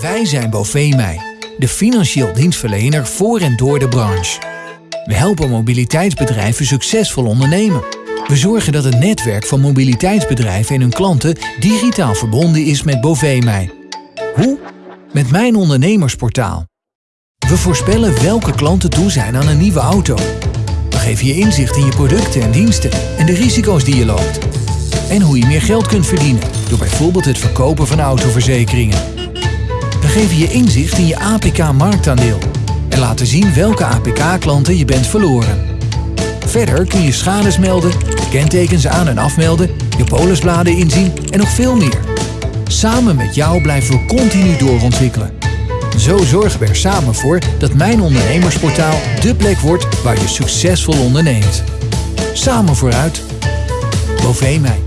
Wij zijn Bovemij, de financieel dienstverlener voor en door de branche. We helpen mobiliteitsbedrijven succesvol ondernemen. We zorgen dat het netwerk van mobiliteitsbedrijven en hun klanten digitaal verbonden is met Bovemij. Hoe? Met mijn ondernemersportaal. We voorspellen welke klanten toe zijn aan een nieuwe auto. We geven je inzicht in je producten en diensten en de risico's die je loopt. En hoe je meer geld kunt verdienen door bijvoorbeeld het verkopen van autoverzekeringen. Geven je inzicht in je APK-marktaandeel en laten zien welke APK-klanten je bent verloren. Verder kun je schades melden, kentekens aan- en afmelden, je polisbladen inzien en nog veel meer. Samen met jou blijven we continu doorontwikkelen. Zo zorgen we er samen voor dat Mijn Ondernemersportaal dé plek wordt waar je succesvol onderneemt. Samen vooruit. Bovemij.